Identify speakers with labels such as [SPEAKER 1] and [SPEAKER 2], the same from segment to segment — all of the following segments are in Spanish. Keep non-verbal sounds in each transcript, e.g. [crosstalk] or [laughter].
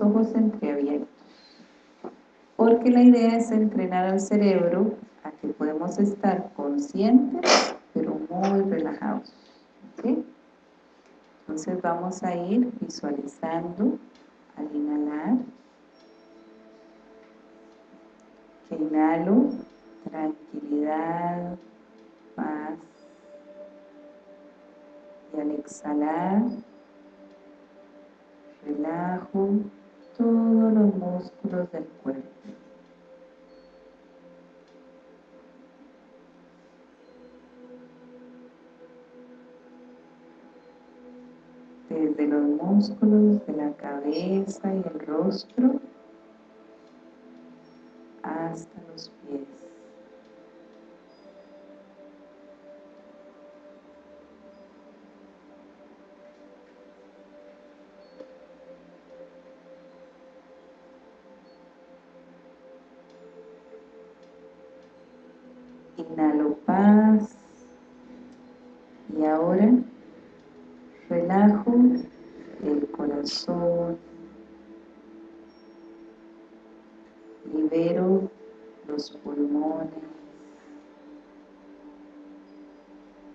[SPEAKER 1] ojos entreabiertos. Porque la idea es entrenar al cerebro a que podemos estar conscientes, pero muy relajados. Entonces vamos a ir visualizando al inhalar que inhalo tranquilidad, paz y al exhalar relajo todos los músculos del cuerpo. Desde los músculos de la cabeza y el rostro hasta los pies. Libero los pulmones,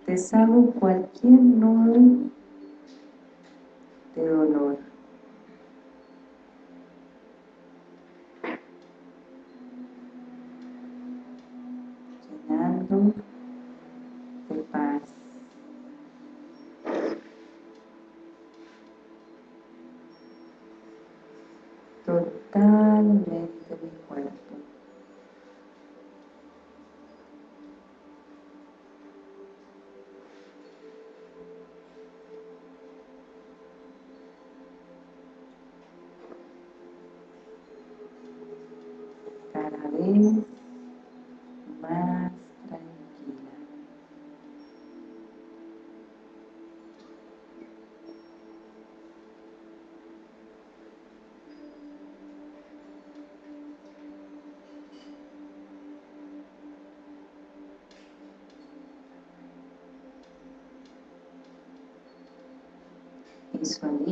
[SPEAKER 1] deshago cualquier nudo de dolor.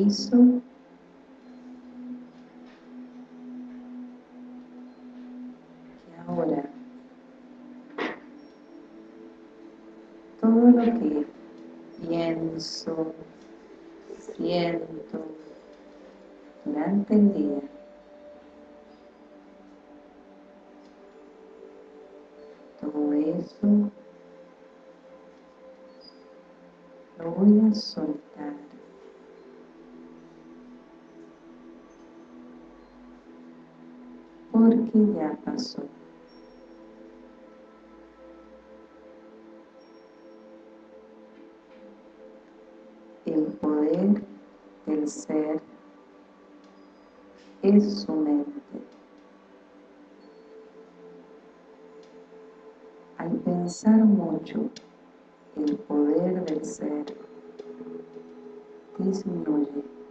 [SPEAKER 1] Que ahora todo lo que pienso, siento durante el día todo eso lo voy a soltar porque ya pasó el poder del ser es su mente. Al pensar mucho, el poder del ser disminuye.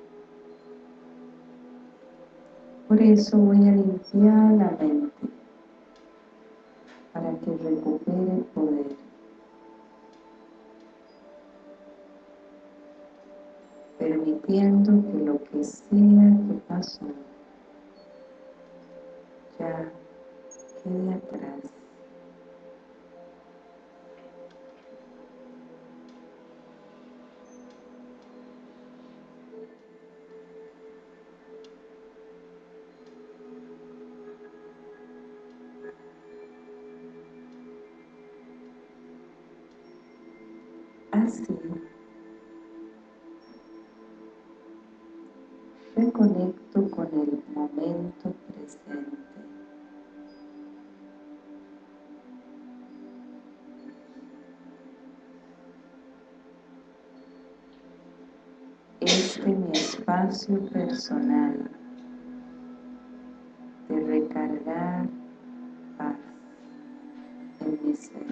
[SPEAKER 1] Por eso voy a limpiar la mente para que recupere el poder. permitiendo que lo que sea que pasó reconecto con el momento presente. Este mi espacio personal de recargar paz en mi ser.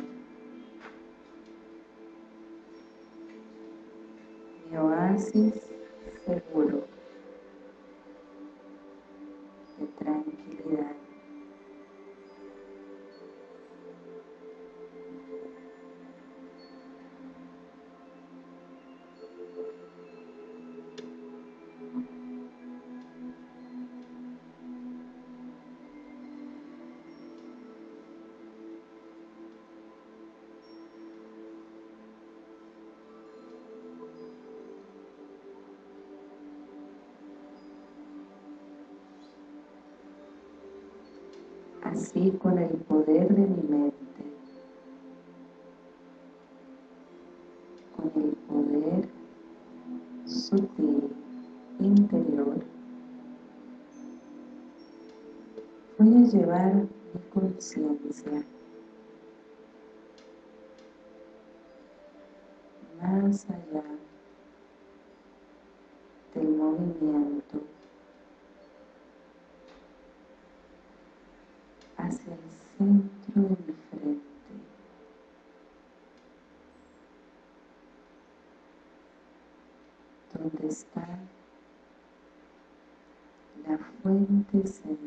[SPEAKER 1] Mi oasis sutil interior, voy a llevar mi conciencia más allá del movimiento hacia el centro de mi frente. sim.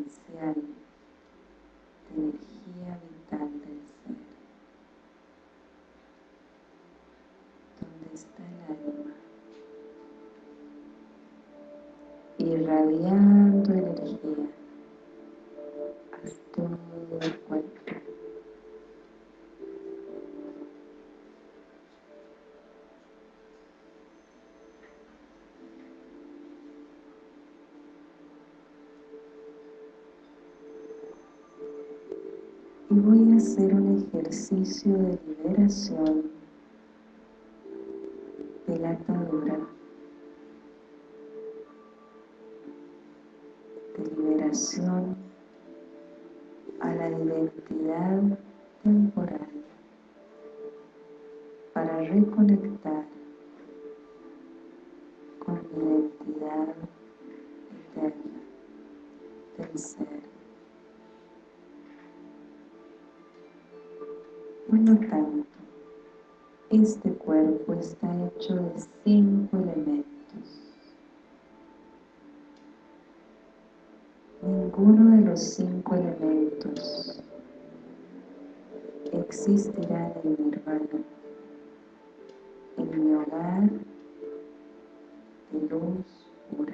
[SPEAKER 1] Voy a hacer un ejercicio de liberación este cuerpo está hecho de cinco elementos. Ninguno de los cinco elementos existirá en nirvana, en mi hogar de luz pura.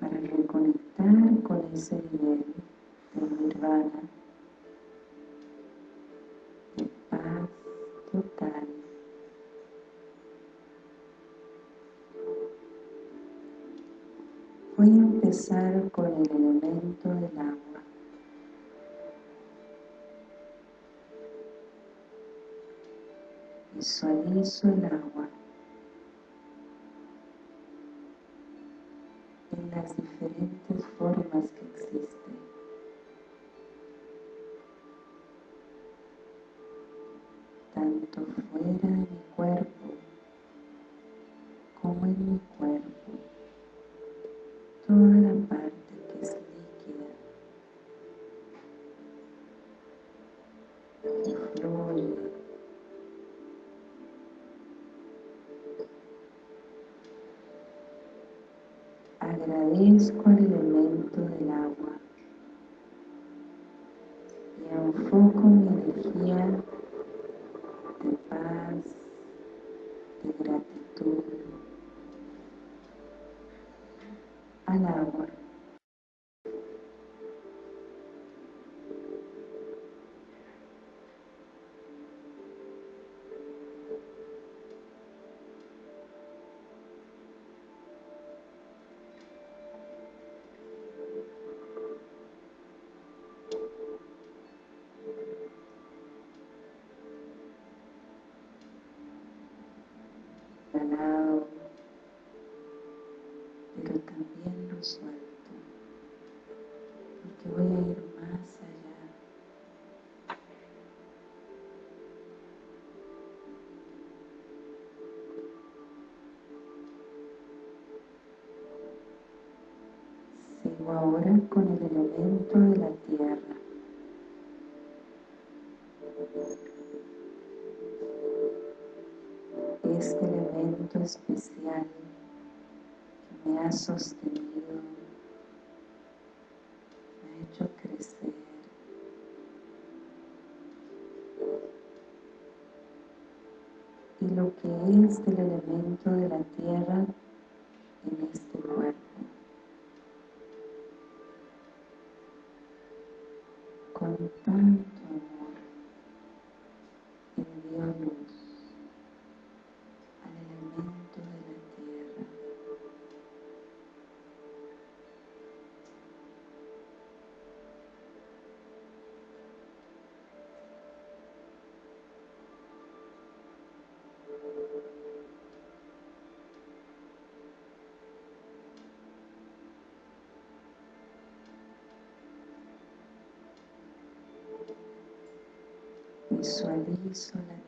[SPEAKER 1] Para reconectar con ese nivel de nirvana, Voy a empezar con el elemento del agua. Visualizo el agua en las diferentes formas que existen. Y enfoco mi energía de Ahora con el elemento de la tierra. Este elemento especial que me ha sostenido, me ha hecho crecer. Y lo que es del elemento de la tierra Con tanto visualizo la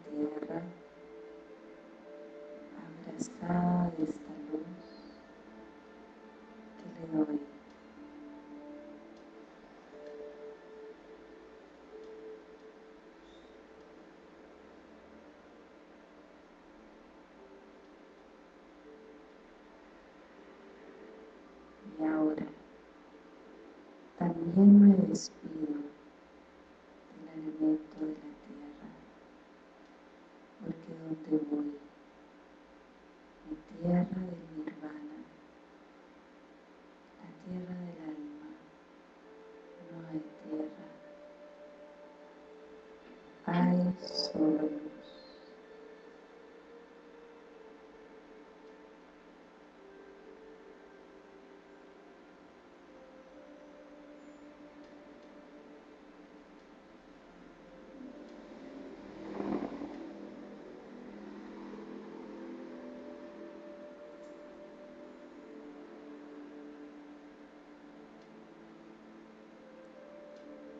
[SPEAKER 1] hay solo luz.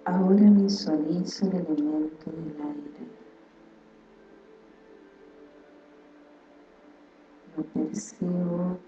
[SPEAKER 1] Ahora visualizo el elemento del aire. Lo percibo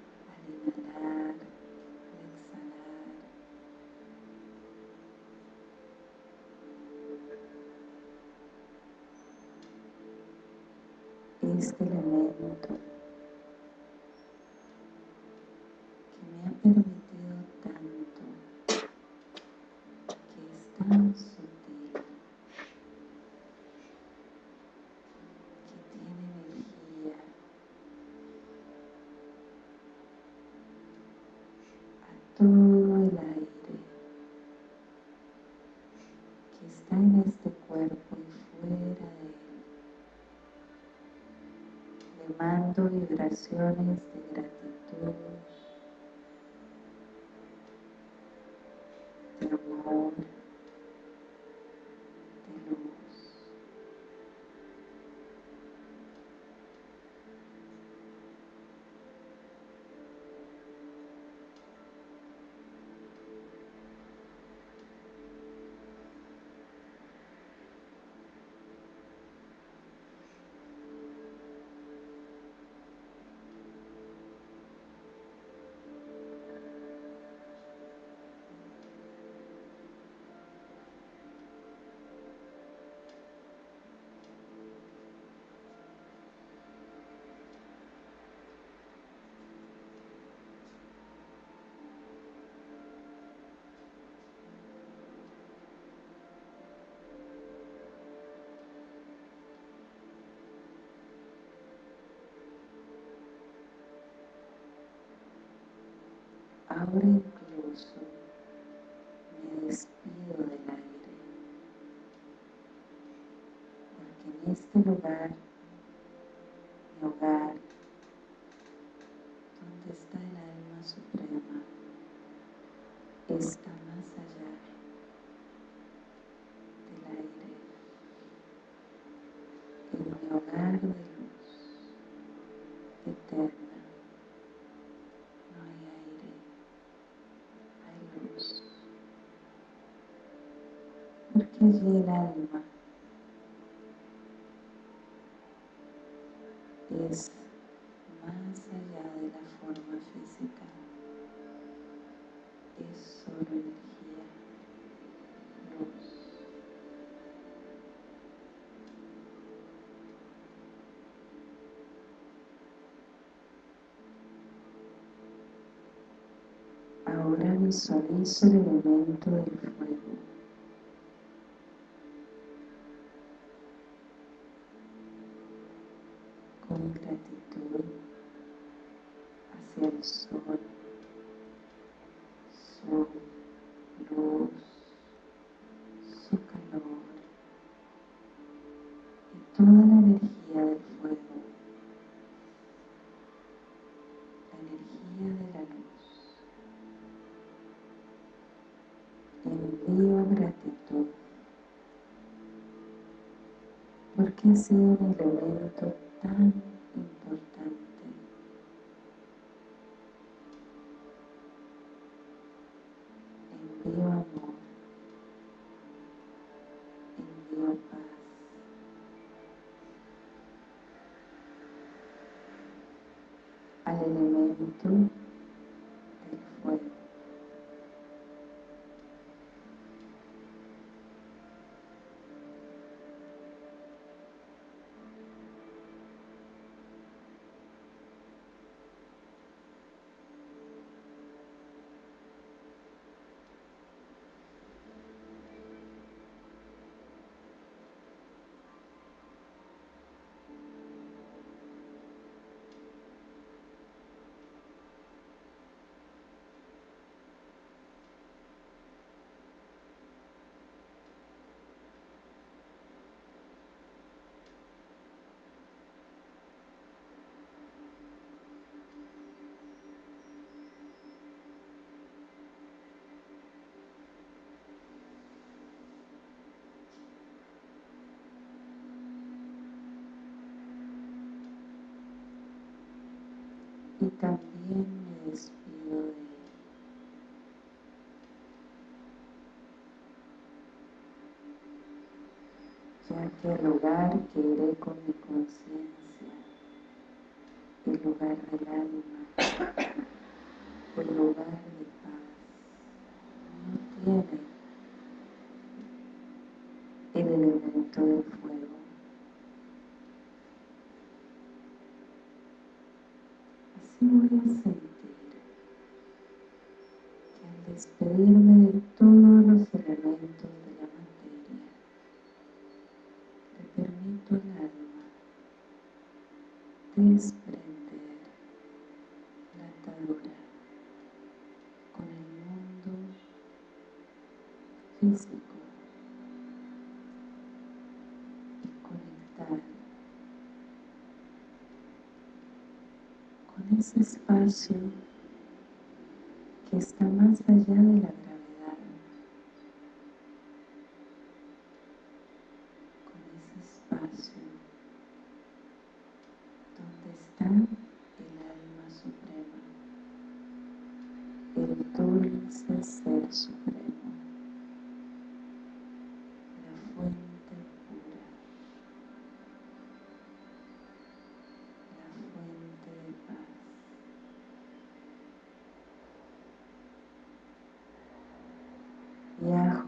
[SPEAKER 1] Vibraciones de gratitud, Ahora incluso me despido del aire, porque en este lugar, Porque allí el alma es más allá de la forma física. Es solo energía, luz. Ahora visualizo el elemento del fuego. que ser el evento tan importante. Envío amor, envío paz. Al elemento y también me despido de él. Ya que el lugar que iré con mi conciencia, el lugar del alma, permito al alma desprender la atadura con el mundo físico ese espacio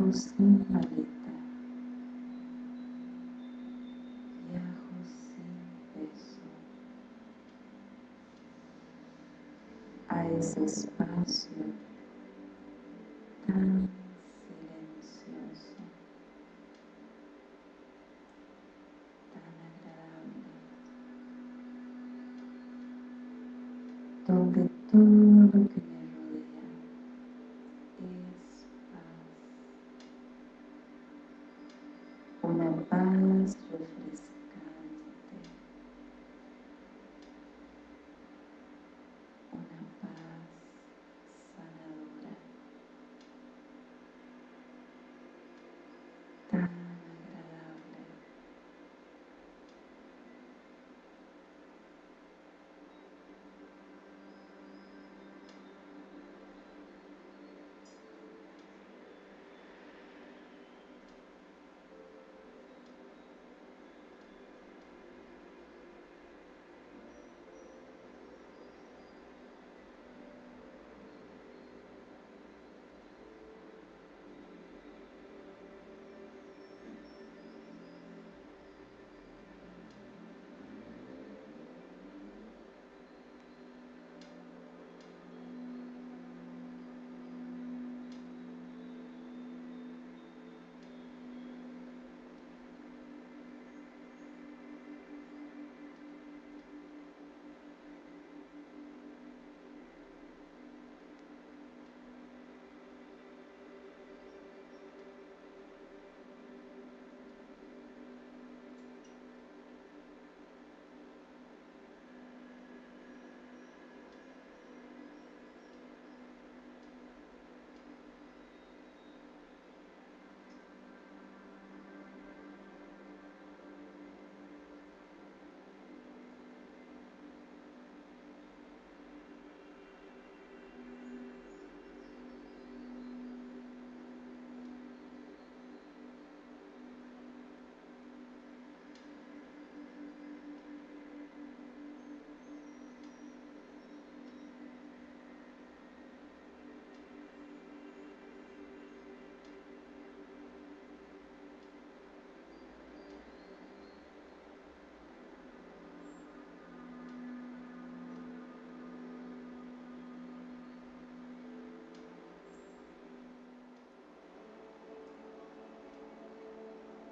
[SPEAKER 1] Viajo sin maleta. Viajo sin peso. A ese espacio tan silencioso, tan agradable, donde todo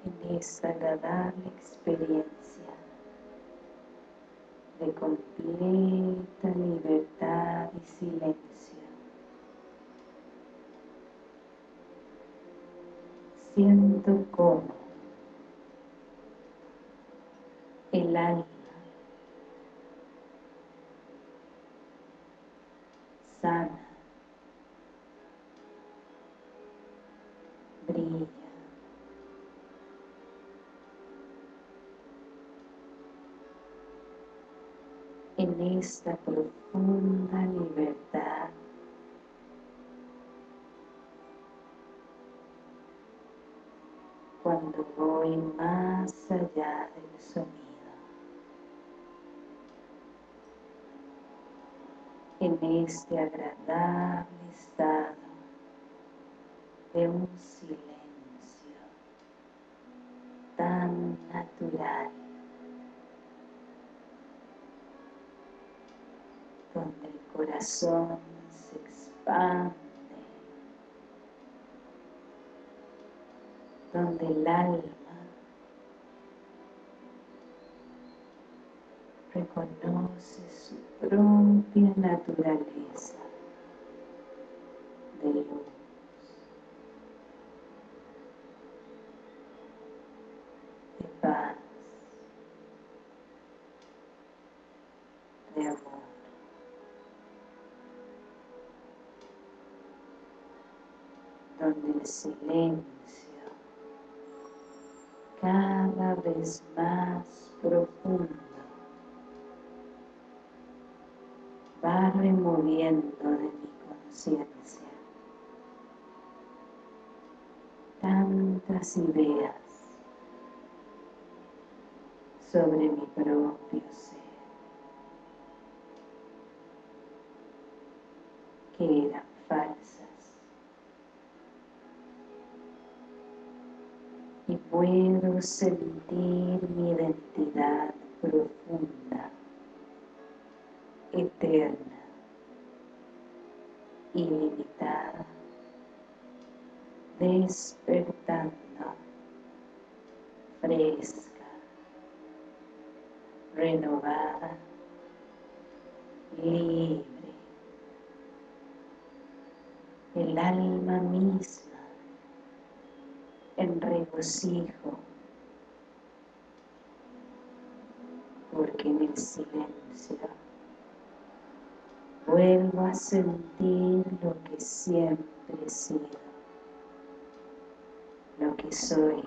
[SPEAKER 1] en esta agradable experiencia de completa libertad y silencio. Siento como el alma sana, brilla. En esta profunda libertad cuando voy más allá del sonido. en este agradable estado de un silencio tan natural donde el corazón se expande donde el alma reconoce su propia naturaleza de luz. de paz, de amor. Donde el silencio cada vez más profundo. Va removiendo de mi conciencia tantas ideas sobre mi propio ser que puedo sentir mi identidad profunda eterna, ilimitada, despertando, fresca, renovada, libre. El alma misma en regocijo, porque en el silencio vuelvo a sentir lo que siempre he sido, lo que soy.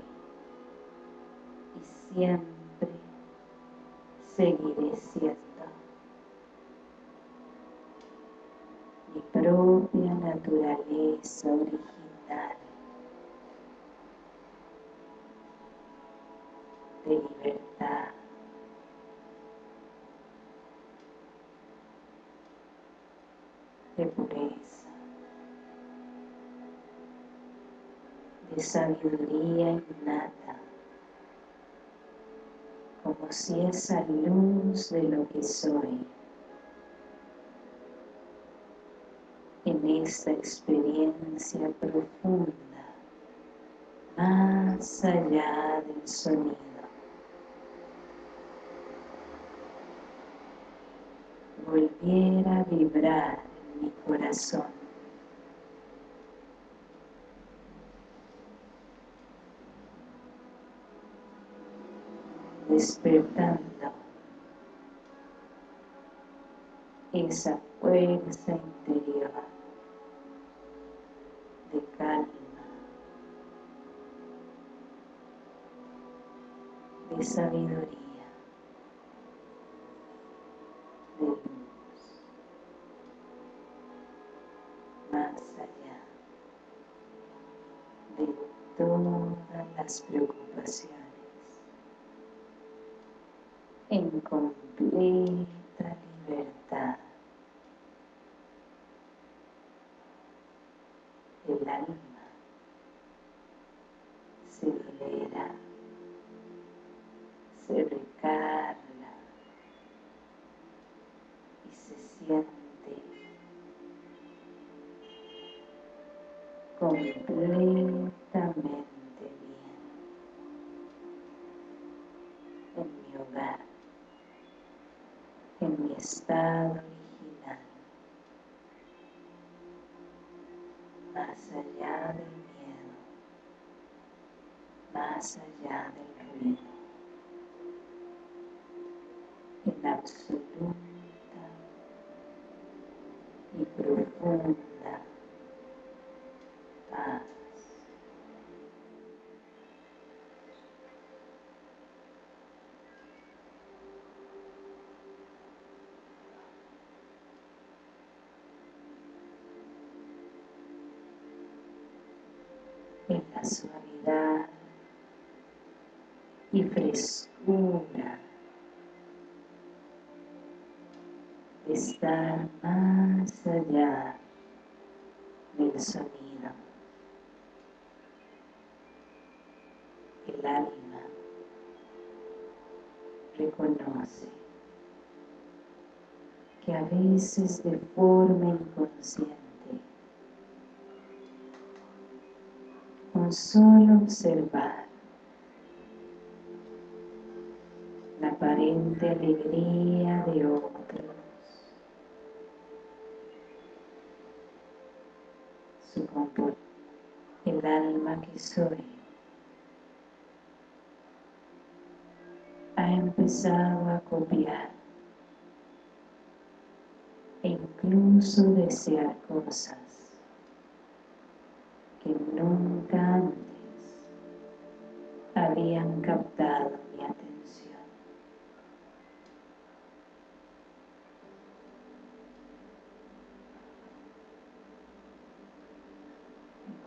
[SPEAKER 1] Y siempre seguiré siendo mi propia naturaleza de libertad de pureza, de sabiduría innata, como si esa luz de lo que soy en esta experiencia profunda, más allá del sonido. Volviera a vibrar mi corazón. Despertando esa fuerza interior de calma, de sabiduría. Preocupaciones. En estado original, más allá del miedo, más allá del ruido, en absoluta y profunda paz. en la suavidad y frescura de estar más allá del sonido. El alma reconoce que a veces de forma inconsciente solo observar la aparente alegría de otros, alma que soy, ha empezado a copiar e incluso desear cosas que nunca antes habían captado mi atención.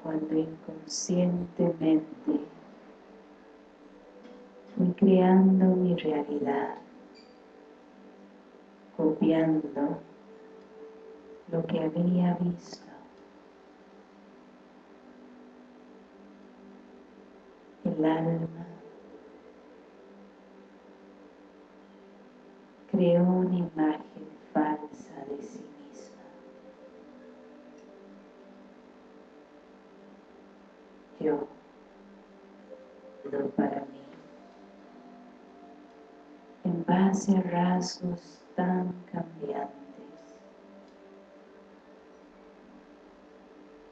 [SPEAKER 1] Cuando inconscientemente fui creando mi realidad, copiando lo que había visto. El alma creó una imagen en base a rasgos tan cambiantes,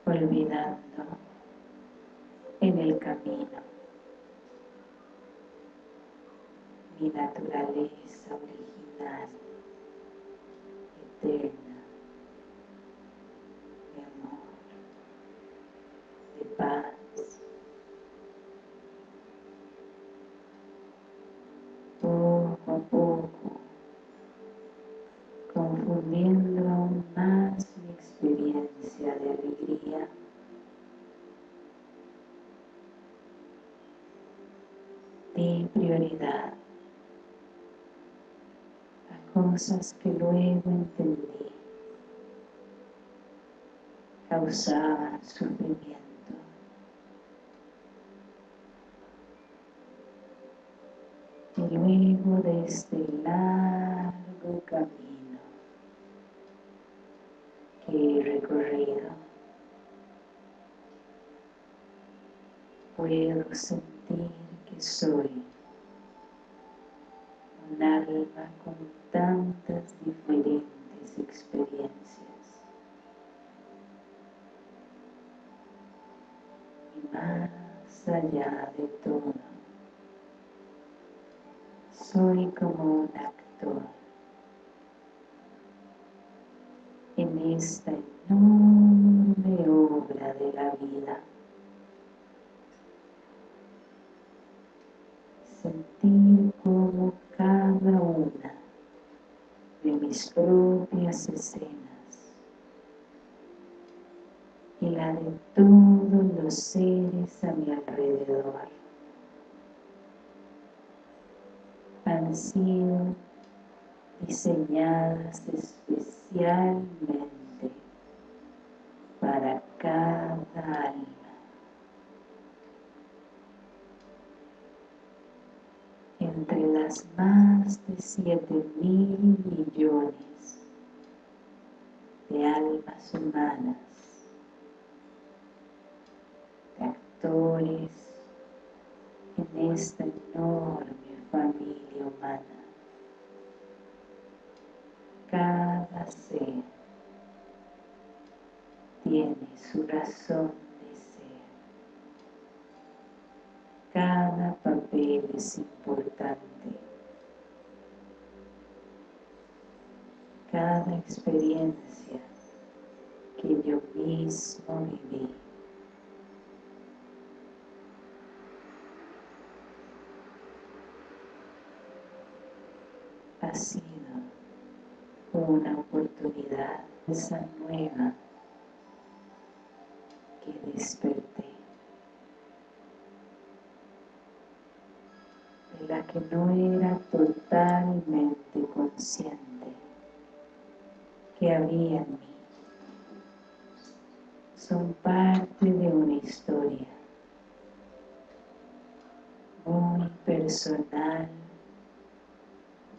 [SPEAKER 1] olvidando en el camino mi naturaleza original, eterna, prioridad cosas que luego entendí causaban sufrimiento. Y luego de este largo camino que he recorrido, puedo sentir que soy allá de todo, soy como un actor en esta enorme obra de la vida. Sentir como cada una de mis propias escenas y la de todos los seres a mi alrededor han sido diseñadas especialmente para cada alma. entre las más de siete mil millones de almas humanas, de en esta enorme familia humana. ser tiene su razón de ser. Cada papel es importante. Cada experiencia que yo mismo viví ha sido una oportunidad, esa nueva que desperté, de la que no era totalmente consciente que había en mí. Son parte de una historia muy personal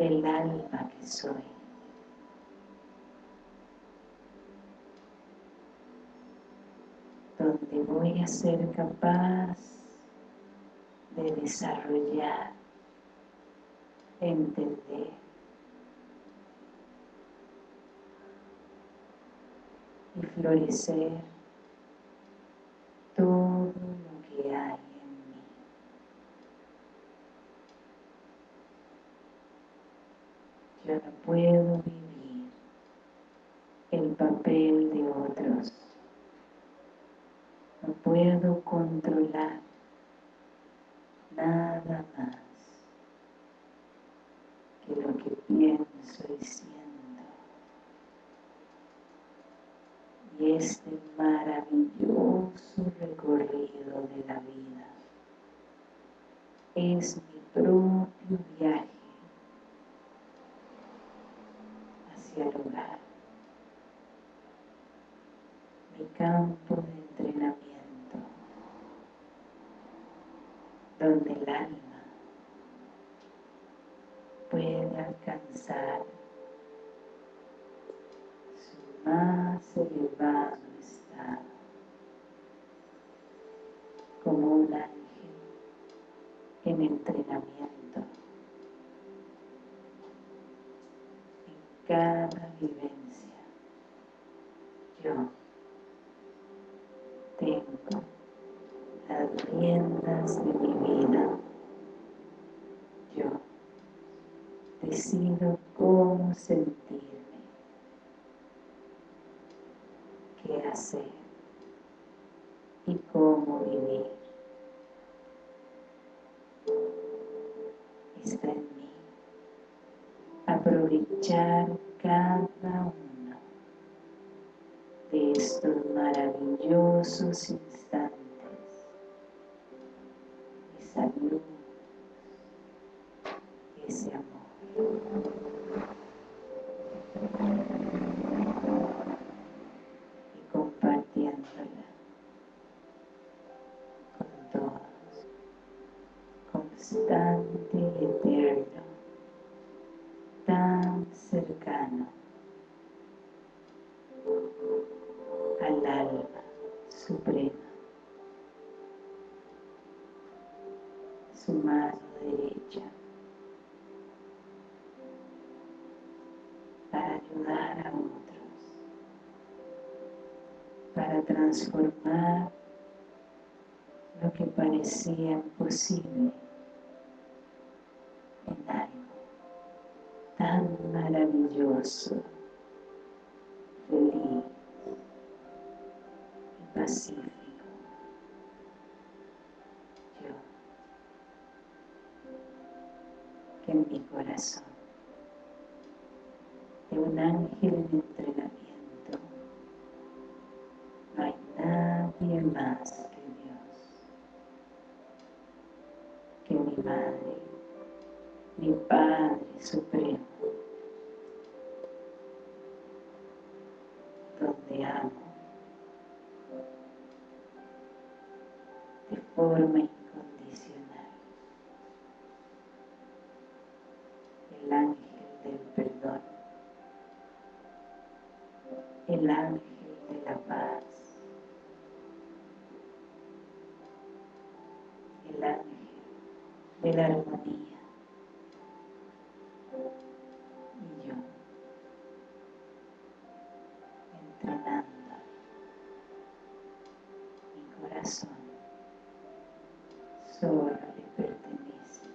[SPEAKER 1] del alma que soy. Donde voy a ser capaz de desarrollar, entender y florecer todo lo que hay yo no puedo vivir el papel de otros. No puedo controlar nada más que lo que pienso y siento. Y este maravilloso recorrido de la vida es mi propio viaje lugar. Mi campo de entrenamiento, donde el alma puede alcanzar su más elevado estado, como un ángel en entrenamiento. cada vivencia. Yo tengo las riendas de mi vida. Yo decido cómo sentirme, qué hacer y cómo vivir. Está en mí aprovechar cada grosso, assim. Para transformar lo que parecía imposible en algo tan maravilloso, el ángel de la paz, el ángel de la armonía. Y yo, entrenando mi corazón, solo le pertenece.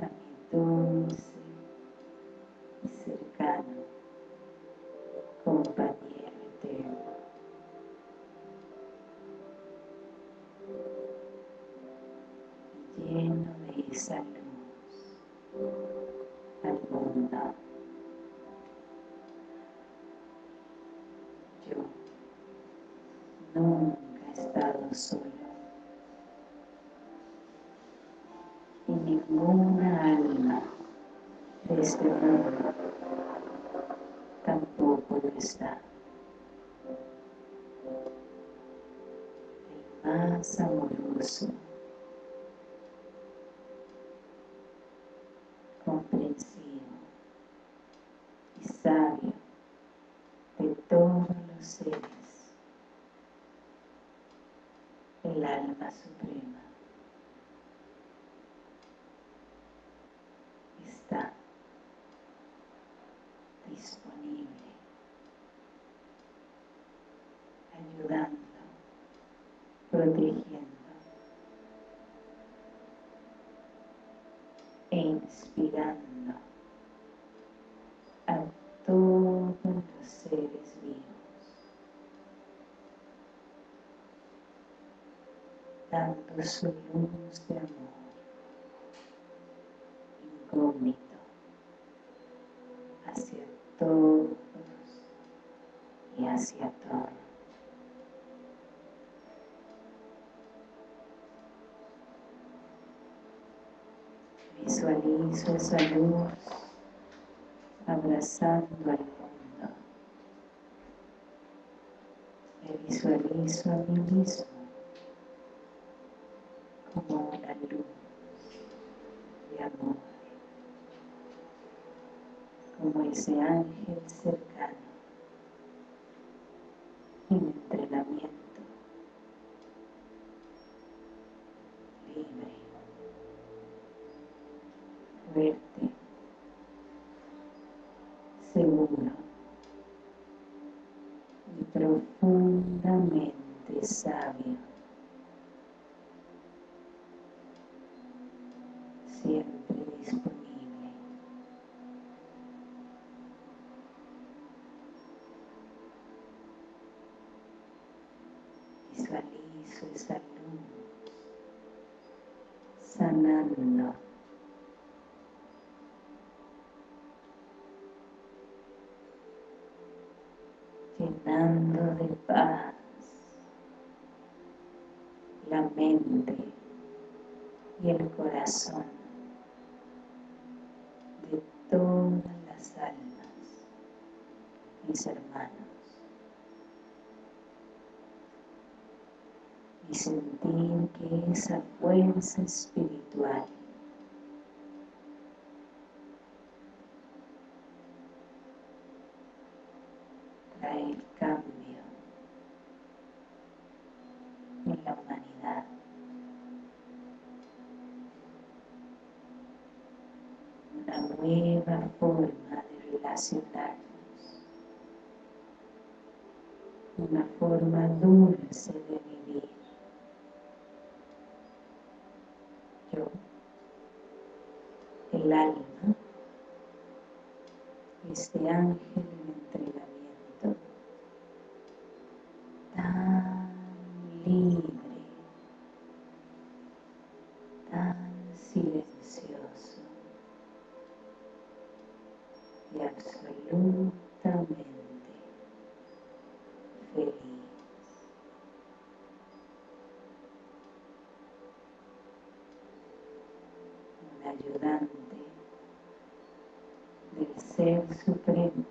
[SPEAKER 1] A mi dulce y cercano. De este mundo tampoco lo está. Protegiendo e inspirando a todos los seres vivos. dando su de amor incógnito hacia todos y hacia todo. Visualizo esa luz abrazando al mundo. Me visualizo a mí mismo como una luz de amor, como ese ángel cercano en entrenamiento libre, fuerte, seguro y profundamente sabio. siempre disponible. Visualizo esa luz sanando llenando de paz la mente y el corazón todas las almas, mis hermanos, y sentir que esa fuerza espiritual trae el cambio en la humanidad. una nueva forma de relacionarnos, una forma dulce de vivir. Yo, el alma, este ángel en entrenamiento, tan libre, tan silencioso, y absolutamente feliz. Un ayudante del Ser Supremo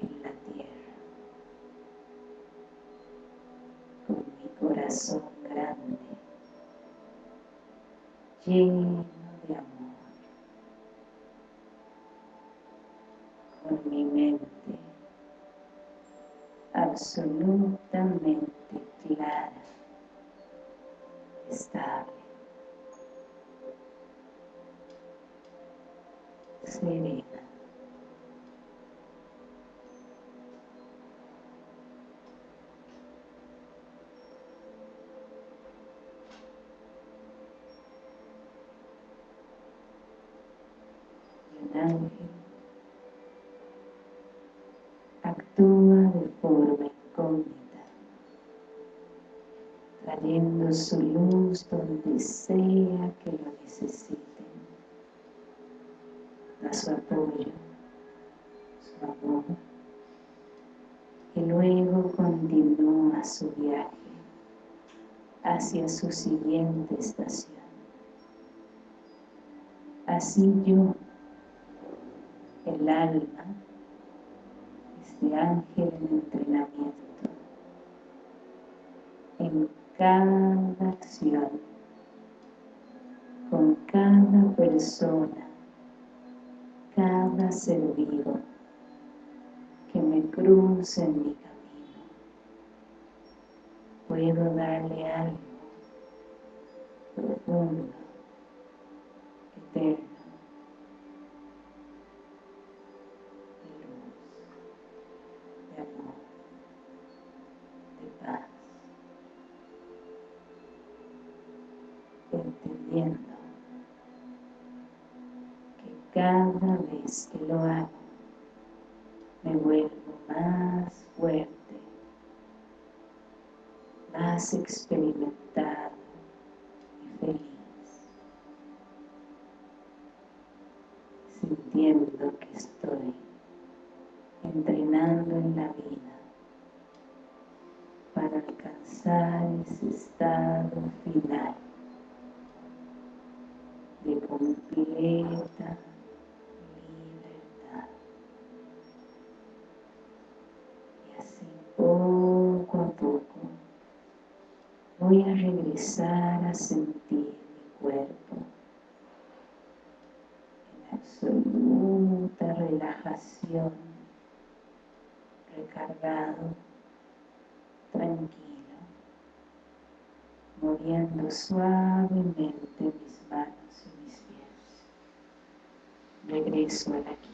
[SPEAKER 1] en la tierra, con mi corazón grande, lleno de amor. con mi mente absolutamente clara, estable, serena. un ángel, actúa de forma incógnita, trayendo su sea que lo necesiten. Da su apoyo, su amor, y luego continúa su viaje hacia su siguiente estación. Así yo, el alma, este ángel en entrenamiento, en cada acción, cada persona, cada ser vivo que me cruce en mi camino. Puedo darle algo profundo eterno, que lo hago me vuelvo más fuerte, más experimentado y feliz. sintiendo que estoy entrenando en la vida para alcanzar ese estado final recargado, tranquilo, moviendo suavemente mis manos y mis pies. Regreso al aquí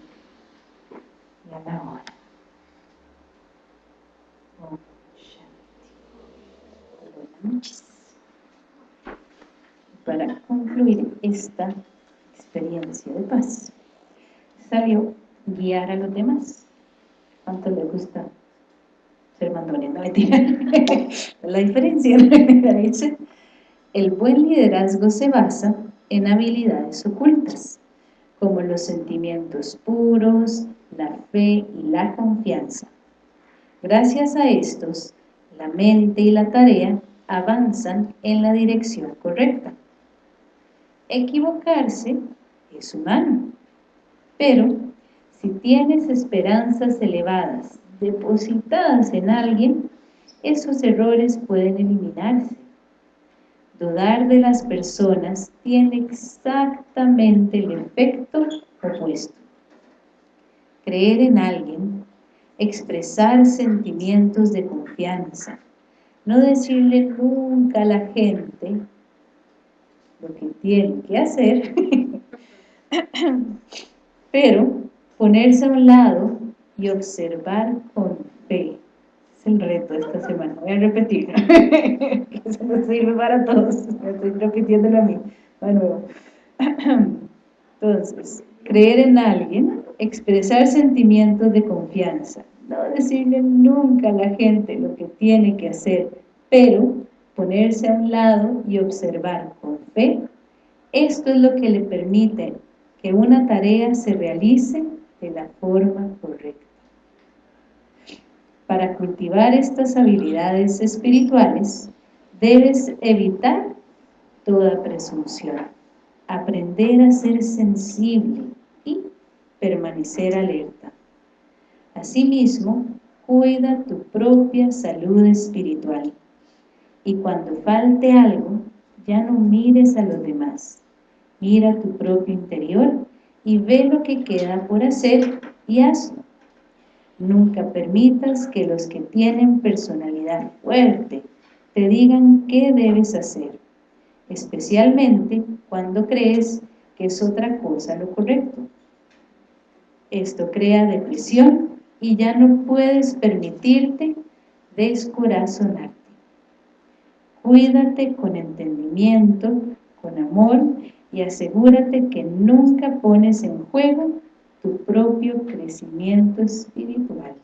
[SPEAKER 1] y a la hora. Buenas noches. Para concluir esta experiencia de paz. Salió guiar a los demás. ¿Cuánto le gusta No [laughs] La diferencia, [laughs] dice, el buen liderazgo se basa en habilidades ocultas, como los sentimientos puros, la fe y la confianza. Gracias a estos, la mente y la tarea avanzan en la dirección correcta. Equivocarse es humano. Pero, si tienes esperanzas elevadas depositadas en alguien, esos errores pueden eliminarse. Dudar de las personas tiene exactamente el efecto opuesto. Creer en alguien, expresar sentimientos de confianza, no decirle nunca a la gente lo que tiene que hacer, [laughs] Pero ponerse a un lado y observar con fe. Es el reto de esta semana. Voy a repetir. [laughs] eso no sirve para todos. Estoy repitiéndolo a mí. Entonces, creer en alguien, expresar sentimientos de confianza. No decirle nunca a la gente lo que tiene que hacer, pero ponerse a un lado y observar con fe. Esto es lo que le permite que una tarea se realice de la forma. Para cultivar estas habilidades espirituales, debes evitar toda presunción, aprender a ser sensible y permanecer alerta. Asimismo, cuida tu propia salud espiritual y cuando falte algo, ya no mires a los demás, Mira tu propio interior y ve lo que queda por hacer y hazlo. Nunca permitas que los que tienen personalidad fuerte te digan qué debes hacer, especialmente cuando crees que es otra cosa lo correcto. Esto crea depresión y ya no puedes permitirte descorazonarte. Cuídate con entendimiento, con amor
[SPEAKER 2] y asegúrate que nunca pones en juego tu propio crecimiento espiritual.